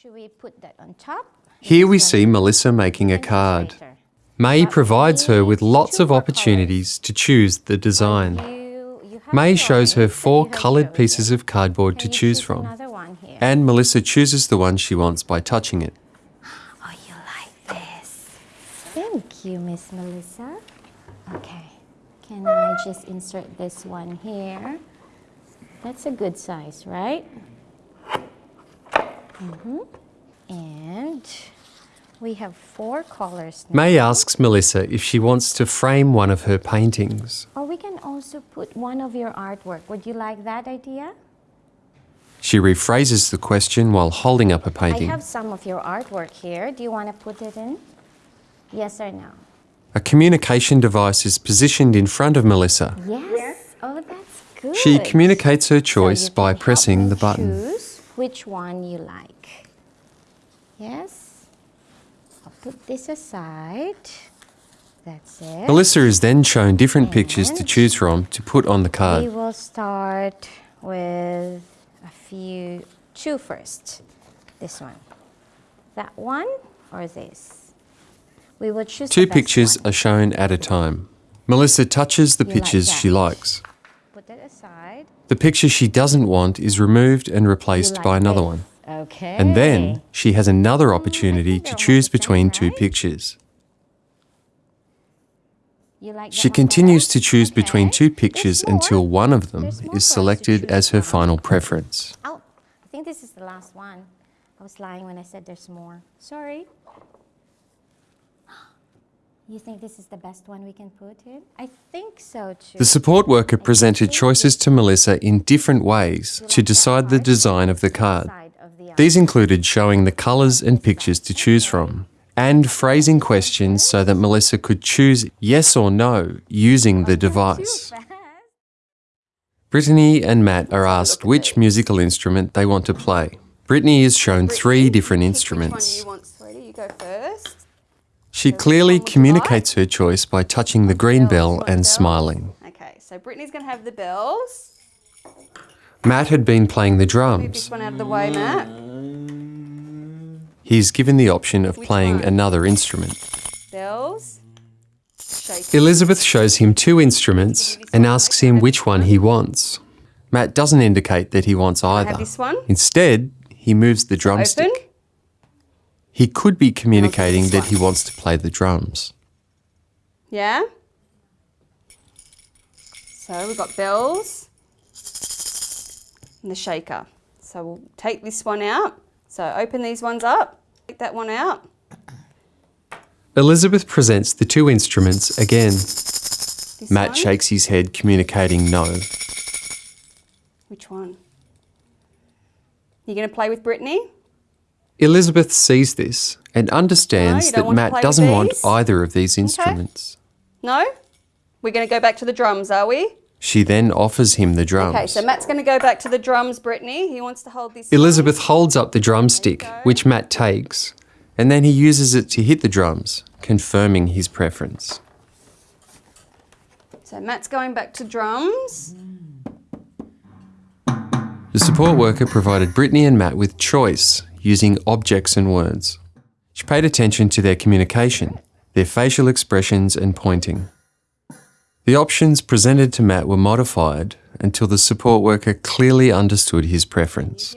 Should we put that on top? Here we see Melissa making a card. May provides her with lots of opportunities to choose the design. May shows her four coloured pieces of cardboard to choose from, Another one here. and Melissa chooses the one she wants by touching it. Oh, you like this? Thank you, Miss Melissa. Okay, can I just insert this one here? That's a good size, right? Hmm And we have four colors now. May asks Melissa if she wants to frame one of her paintings. Or we can also put one of your artwork. Would you like that idea? She rephrases the question while holding up a painting. I have some of your artwork here. Do you want to put it in? Yes or no? A communication device is positioned in front of Melissa. Yes. Oh, that's good. She communicates her choice you by pressing the button. Choose which one you like. Yes. I'll put this aside. That's it. Melissa is then shown different pictures to choose from to put on the card. We will start with a few. Two first. This one. That one or this? We will choose. Two pictures one. are shown at a time. Melissa touches the You like pictures she likes. Put it aside. The picture she doesn't want is removed and replaced like by another this. one. Okay. And then she has another opportunity to choose between two pictures. Like She one continues to choose between two pictures until one of them There's more for us is selected as her final preference. Oh, I think this is the last one. I was lying when I said there's more. Sorry. You think this is the best one we can put in? I think so too. The support worker presented choices to Melissa in different ways to decide the design of the card. Side of the These included showing the colours and pictures to choose from, and phrasing questions so that Melissa could choose yes or no using the device. Brittany and Matt are asked which musical instrument they want to play. Brittany is shown three different instruments. Which one you want, sweetie? You go first. She clearly communicates her choice by touching the green bell and smiling. Okay, so Brittany's going to have the bells. Matt had been playing the drums. Move this one out of the way, Matt. He's given the option of Which playing one? another instrument. Bells. Elizabeth shows him two instruments and asks him which one he wants. Matt doesn't indicate that he wants either. Instead, he moves the drumstick. Open. He could be communicating that he wants to play the drums. Yeah. So we've got bells and the shaker. So we'll take this one out. So open these ones up. Take that one out. Elizabeth presents the two instruments again. This Matt one. shakes his head, communicating no. Which one? You going to play with Brittany? Elizabeth sees this and understands No, that Matt doesn't want either of these instruments. No? We're going to go back to the drums, are we? She then offers him the drums. Okay, so Matt's going to go back to the drums, Brittany. He wants to hold this. Elizabeth holds up the drumstick, which Matt takes, and then he uses it to hit the drums, confirming his preference. So Matt's going back to drums. The support worker provided Brittany and Matt with choice using objects and words. She paid attention to their communication, their facial expressions and pointing. The options presented to Matt were modified until the support worker clearly understood his preference.